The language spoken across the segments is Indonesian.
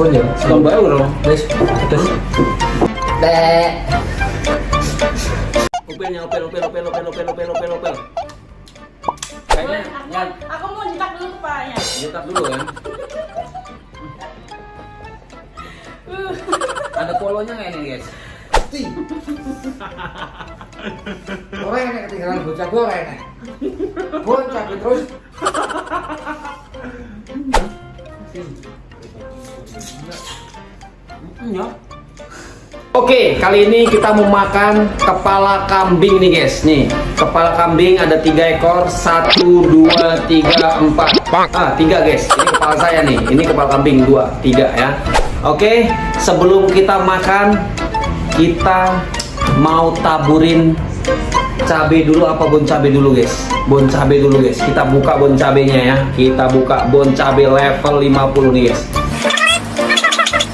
sabun ya. Sebelum baru dong. Guys, pedes. Dek. Upelnya, upel, upel, upel, upel, upel, upel, upel, upel. Kayaknya nyan, Aku mau nyetak dulu kepalanya. nyetak dulu ya. Ada polonya nggak ini guys? Ti. Orang yang ketinggalan bocah gue kayaknya. Bon cabai terus. Oke, kali ini kita mau makan kepala kambing nih guys. Nih, kepala kambing ada tiga ekor, satu, dua, tiga, empat. Ah, tiga guys. Ini kepala saya nih. Ini kepala kambing dua, tiga ya. Oke, sebelum kita makan, kita mau taburin cabe dulu apa bon cabe dulu guys? Bon cabe dulu guys. Kita buka bon cabenya ya. Kita buka bon cabe level 50 nih guys.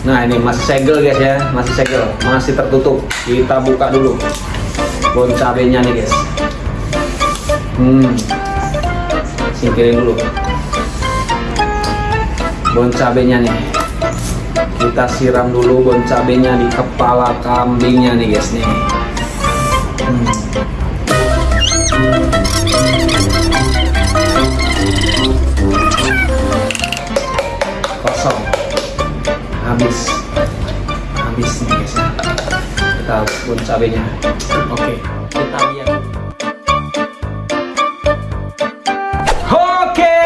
Nah ini masih segel guys ya, masih segel, masih tertutup. Kita buka dulu bon cabenya nih guys. Hmm, singkirin dulu bon cabenya nih. Kita siram dulu bon cabenya di kepala kambingnya nih guys nih. Hmm. Habis. Habis nih guys ya kita harus pun cabenya. Oke kita lihat. Oke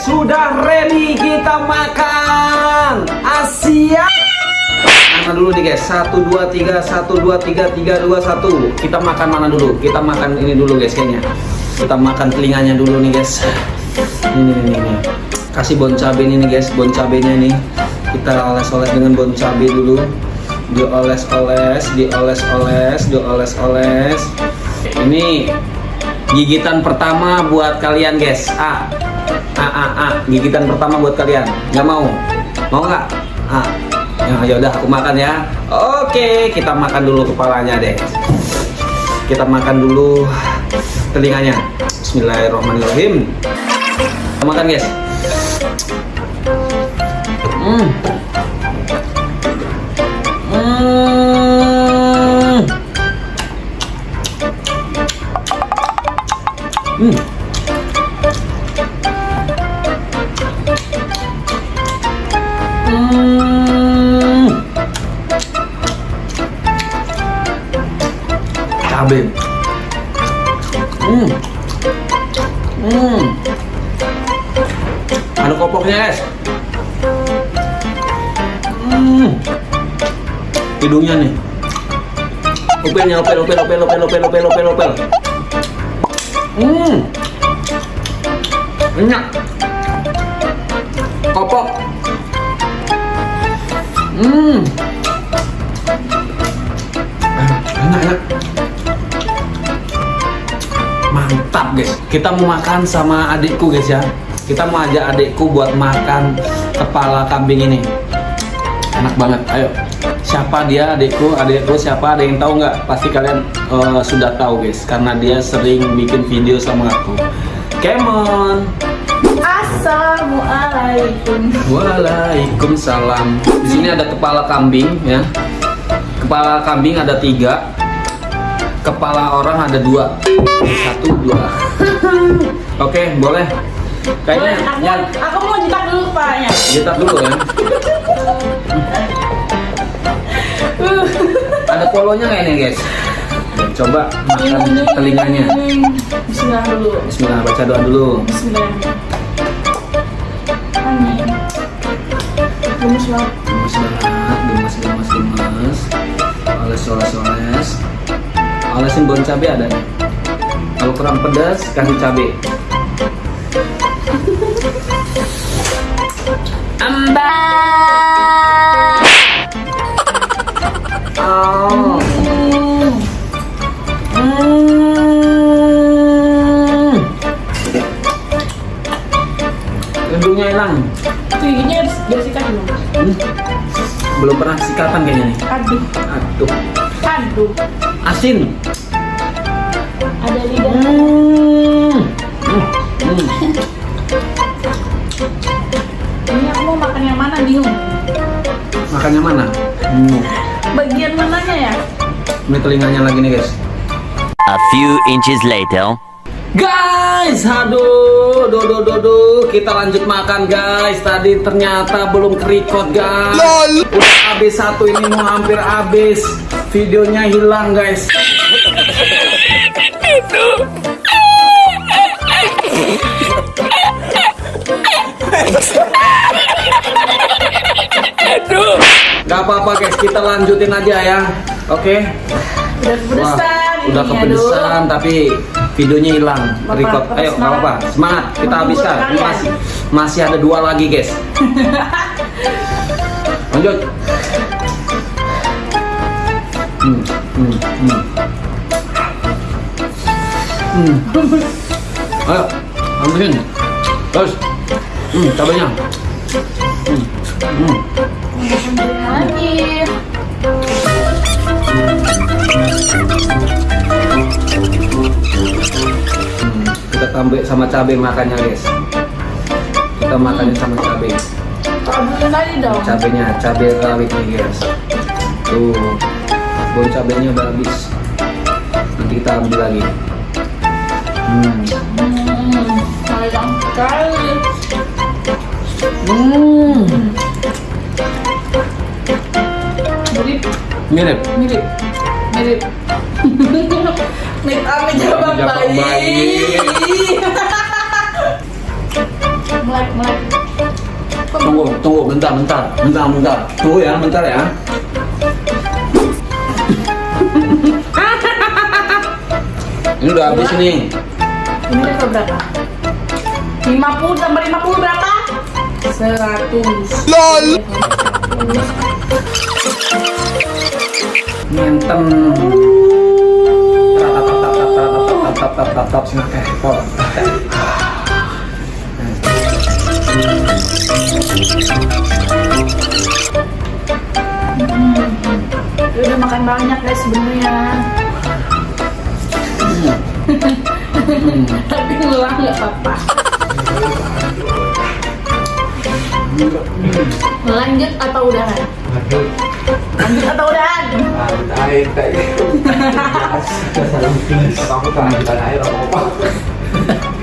sudah ready kita makan. Asia. Mana dulu nih guys? Satu dua tiga satu dua tiga tiga dua satu. Kita makan mana dulu? Kita makan ini dulu guys kayaknya. Kita makan telinganya dulu nih guys. Ini nih, nih, nih. kasih bon ini nih guys. Bon cabenya nih kita oles-oles dengan bon cabe dulu. Dioles-oles dioles-oles dioles-oles. Ini gigitan pertama buat kalian guys. A. A A A. Gigitan pertama buat kalian. Nggak mau? Mau nggak? A. Ya ya udah aku makan ya. Oke kita makan dulu kepalanya deh. Kita makan dulu telinganya. Bismillahirrahmanirrahim. Kita makan guys. Hmm. Hmm. Hmm. Cabe. Hmm. Hmm. Ada kopoknya, guys. Hmm. Hidungnya nih. Upelnya, upel, upel, upel, upel, upel, upel, upel, upel. Hmm. Enak. Kopok. Hmm. Enak, enak. Mantap guys. Kita mau makan sama adikku guys ya. Kita mau ajak adikku buat makan kepala kambing ini enak banget ayo siapa dia adikku adikku siapa ada yang tahu nggak? Pasti kalian uh, sudah tahu guys karena dia sering bikin video sama aku. Kemon. Assalamualaikum. Waalaikumsalam. Di sini ada kepala kambing ya. Kepala kambing ada tiga. Kepala orang ada dua. Satu dua. Oke boleh. Kayaknya aku, ya aku mau nyetak dulu kepalanya. Jetak dulu ya polonya nggak ini guys? Coba makan telinganya. Bismillah dulu. Bismillah baca doa dulu. Bismillah. Amin. Gemes banget. gemes banget gemes gemes gemes. Oles oles oles olesin bon cabe ada nih. Kalau kurang pedas kasih cabe. Amba. Oh hilang. Giginya harus bersihkan dulu. Hmm. Belum pernah sikatan kayaknya nih. Aduh, Aduh, aduh. asin. Ada lidah. Hmm. Hmm. Hmm. Ini aku mau makan yang mana bingung. Makannya mana? Hmm. Bagian mananya ya? Ini telinganya lagi nih guys. A few inches later. Guys, aduh, do do do do, kita lanjut makan guys. Tadi ternyata belum kerikot guys. Udah habis satu ini mau hampir habis. Videonya hilang guys. Gak apa-apa guys, kita lanjutin aja ya. Oke. Udah Wah, kepedesan. udah ini, kepedesan tapi videonya hilang. Bapak, Record. Bapak Ayo, nggak apa-apa. Semangat, kita habiskan. Masih masih ada dua lagi, guys. Lanjut. Hmm, hmm, hmm. Hmm. Ayo, ambilin. Terus. Hmm, cabenya. Hmm. Hmm. Lagi. Kita tambah sama cabai makannya guys. Kita makannya sama cabai. Cabenya cabai rawit nih guys. Tuh bon cabenya udah habis. Nanti kita ambil lagi. Hmm. Hmm. Mirip, mirip. Mirip, Ami Jabang Jabang bayi. bayi. Melek, melek. tunggu tunggu bentar bentar bentar bentar tunggu ya bentar ya ini udah habis nih Ini level berapa? 50 tambah 50 berapa? 100 LOL Ngenten. Tap tap tap tap sini kayak kok. Udah makan banyak guys sebenarnya Tapi ngulang gak apa-apa Lanjut atau udahan? Lanjut atau udahan? air kayak gitu aku tangan air apa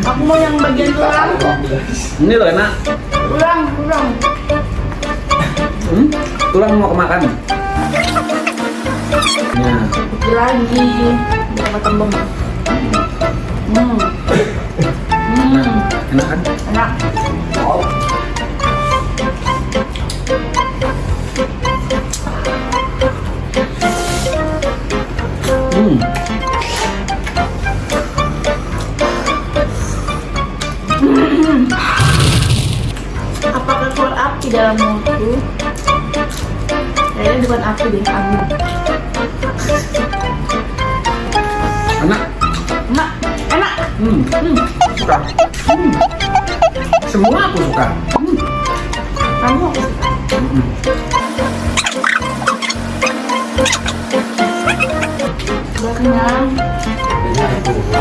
Aku mau yang bagian tulang Ini loh enak. Tulang, tulang Hmm? Tulang mau kemakan. Ya. Lagi makan bom Hmm Hmm Enak kan? Enak Hmm.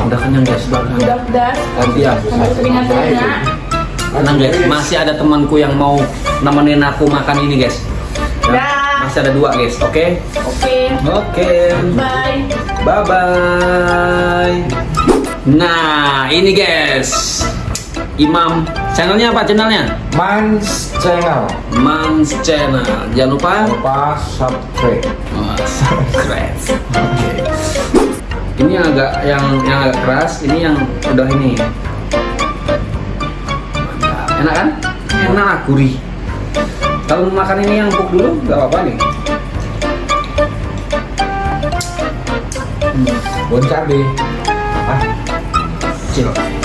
Udah kenyang guys, udah kenyang. udah Ganti ya. Tenang guys, masih ada temanku yang mau nemenin aku makan ini guys. Ya. Masih ada dua guys, oke? Oke, Oke. bye Bye bye. Nah, ini guys. Imam channelnya apa channelnya? Mans channel Mans Channel. Jangan lupa lupa subscribe oh, subscribe. Oke. Ini agak yang yang agak keras, ini yang udah ini. Enak kan? Enak, gurih. Kalau makan ini yang empuk dulu, nggak apa-apa nih. Hmm, bon ah kecil, kecil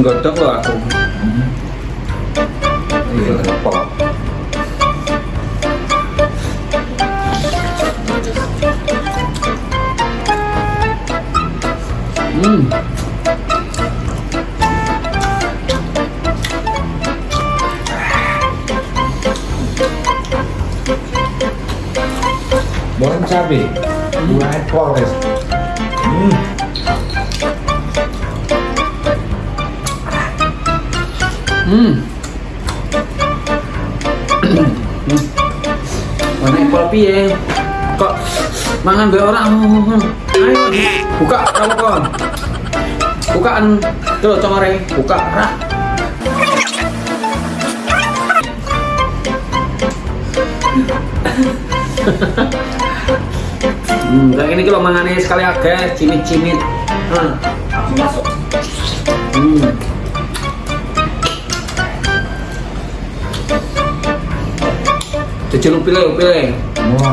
이것저것 갖고 이거 갖고 음. 머슴 차비 우리 할 거라고 했어. 음. Hmm. Mana ekor piye? Kok mangan be orang? Ayo buka kamu kon. Bukaan tuh comare, buka rak. Hmm, ini kalau mangane sekali agak cimit-cimit. Hmm. Masuk. Hmm. Cecil pilih, pilih. Mau.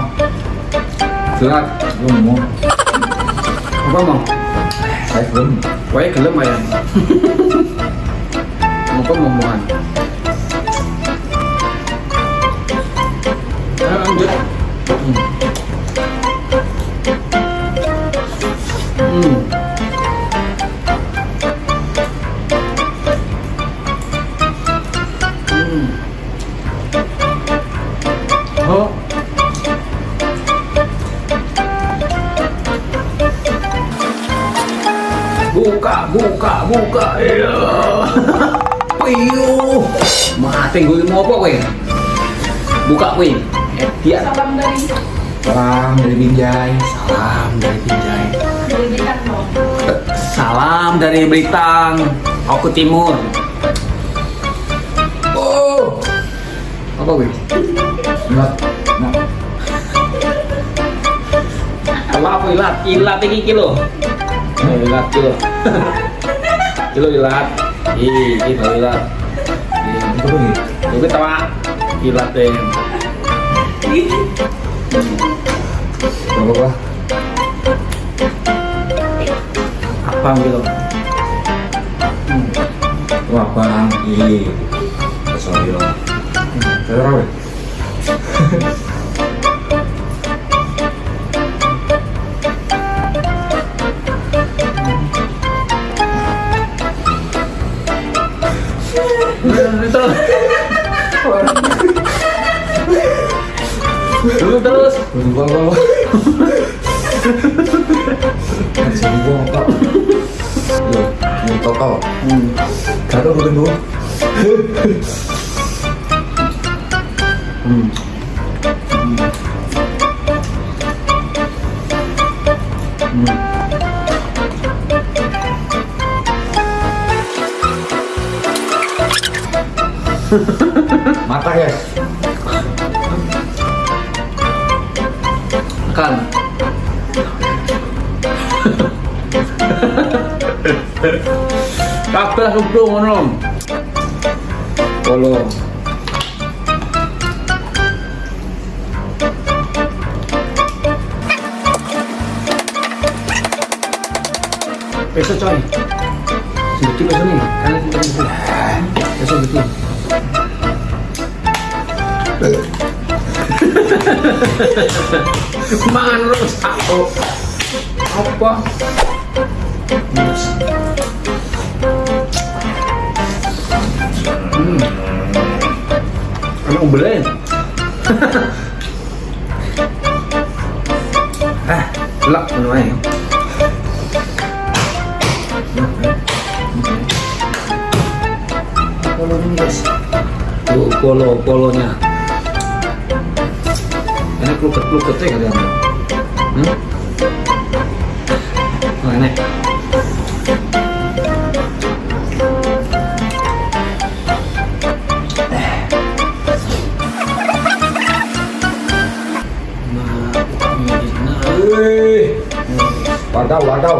Gerak. Belum mau. Apa mau? Saya belum. Wae gelem ayam. Apa mau muan? Ayo lanjut. Buka, buka. Iya. Mati gue mau apa kowe? Buka kowe. Eh, dia. Salam dari Salam dari Binjai. Salam dari Binjai. dari. Salam dari Belitang. Aku Timur. Oh. Apa kowe? Nah. Nah. Apa apa ilat? Ilat iki kilo. Ilat kilo. kilo ilat. Ih, kilo ilat. Ih, Itu tawa ilat deh. Berapa apa? Gitu? Wah bang. Iya. Sorry rawe. Terus. Dulu terus. Berubah apa? Jadi gua apa? Yo, ini total. Hmm. Kado gue tunggu. Hmm. Mata guys. Kan. Kabeh sumpah ngono. Polo. Besok coy. Sebetul besok nih. Kalian kita besok. Besok betul. Mangan terus aku. Apa? Hmm. Emang belen. ah, lak. Polo ini polo, polonya. Enak kluket-kluketnya kalian. Hmm? Oh, enak. Wih. Wadaw, wadaw.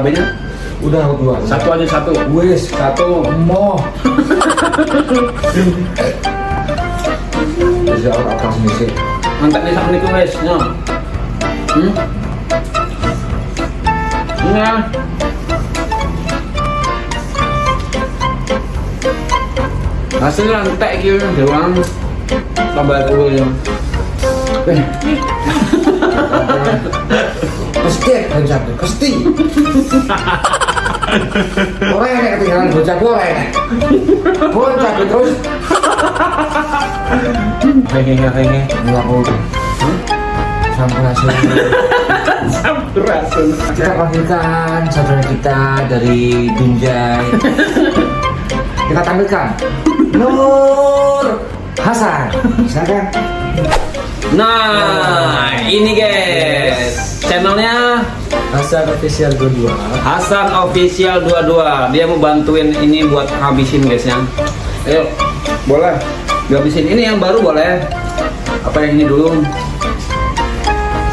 cabenya Udah dua. satu aja satu Wis, satu mo. Bisa orang apa sih? mantap nih sama niku wes no hmm Iya. Hasilnya entek gitu doang. Tambah dulu ya gede bocah tuh kesti ora enak ketinggalan bocah gue ora bocah tuh terus pengen gak pengen nggak mau sampurasun. Sampurasun. Kita panggilkan saudara kita dari Dunjai kita tampilkan. Nur Hasan. Silakan. Nah ini guys. Channelnya Hasan Official 22. Hasan Official 22. Dia mau bantuin ini buat habisin guys ya. Ayo, boleh. Habisin ini yang baru boleh. Apa yang ini dulu?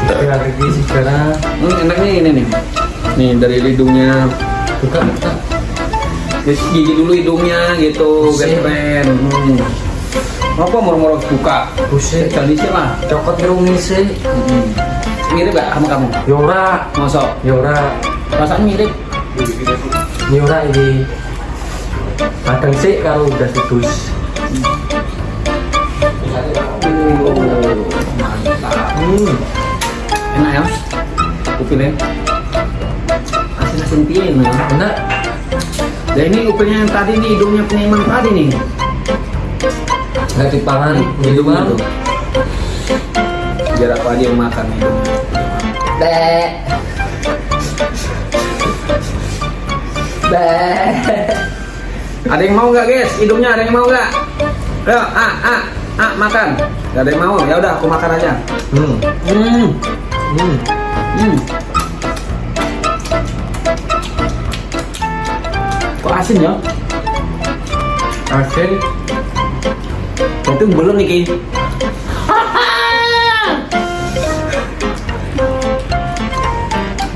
Kita lagi sekarang Hmm, enaknya ini nih. Nih dari hidungnya. buka buka. Terus gigi dulu hidungnya gitu, biar Buset. keren. Hmm. Apa moro-moro buka? Buset. Tradisi lah. Cokot ngerungi sih. Hmm. Mirip gak sama kamu? Yora, Masa? Yora, Rasanya mirip. Yora ini. Kadang sih kalau udah sedus. Oh, mantap. Hmm. Enak ya? Upilnya. Asin-asin piye nah. Enak. Dan ini upilnya yang tadi nih, hidungnya penyiman tadi nih. Nggak dipangan, gitu tuh. Biar apa aja yang makan. Be. Be. Ada yang mau nggak guys? Hidungnya ada yang mau nggak? Ayo, ah, ah, ah, makan. Gak ada yang mau? Ya udah, aku makan aja. Hmm. Hmm, Hmm. hmm. Kok asin ya? Asin. Itu belum nih Ki.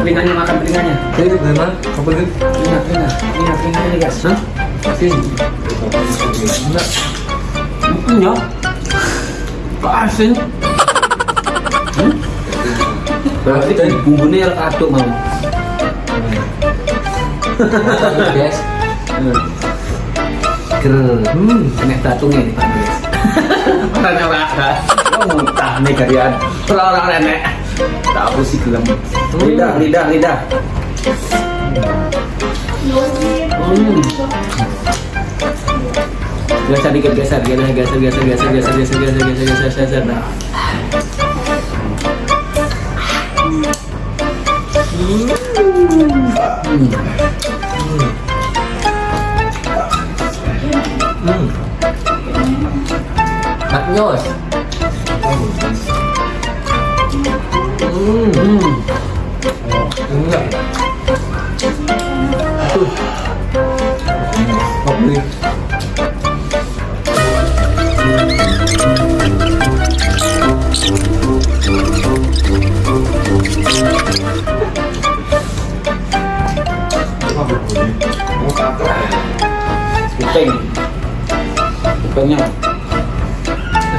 telinganya makan telinganya. Ini gimana? Apa ini? Telinga, telinga, telinga, telinganya nih guys. Hah? Asin. Enak. Hmm, ya. Kok asin? Hmm? Berarti bumbunya harus aduk mau. Guys. Ger. Hmm. Kena batungnya nih Pak guys. Orangnya raka. Oh muntah nih kalian. Orang-orang nenek. Tahu sih gelem. Lidah, lidah, lidah. Hmm. Geser dikit, geser, geser, geser, geser, geser, geser, geser, geser, geser, geser, geser. Nah. Hmm. Hmm. Maknyos. Hmm. Kopok ini, kopok ini,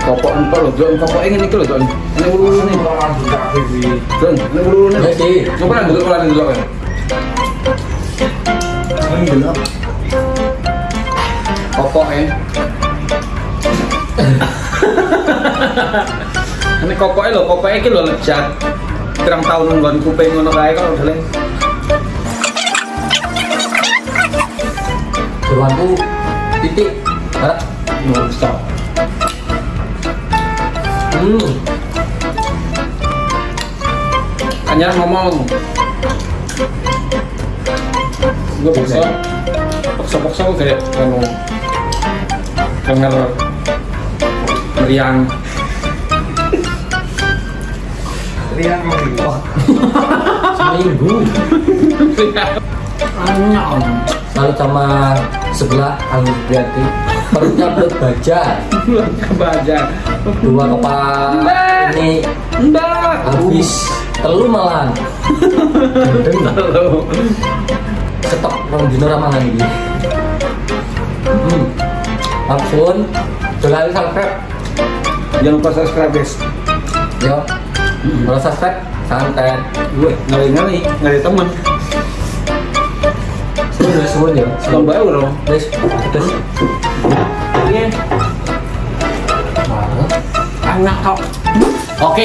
kopok ini, kopok ini, kopok ini, kopok ini. Kopok ini ulu-ulu ini coba Ini dulu Ini lejat nungguan kupeng ngono kaya kalau boleh Dewanku titik, harap, nunggu stop Hmm. hanya ngomong. Gue paksa paksa paksa gue kayak anu denger meriang. Meriang meriang seminggu anyong lalu sama sebelah Alwi Priyati perutnya perut baja perutnya baja dua kepala ini mbak. habis telu malan gendeng Halo. stok rong dino ra mangan iki. Hmm. Langsung dolan subscribe. Jangan lupa subscribe guys. Yo. Kalau subscribe santet. Gue ngeri ngeri ngeri temen ya suwun ya. Sekarang baru dong wis terus anak kok oke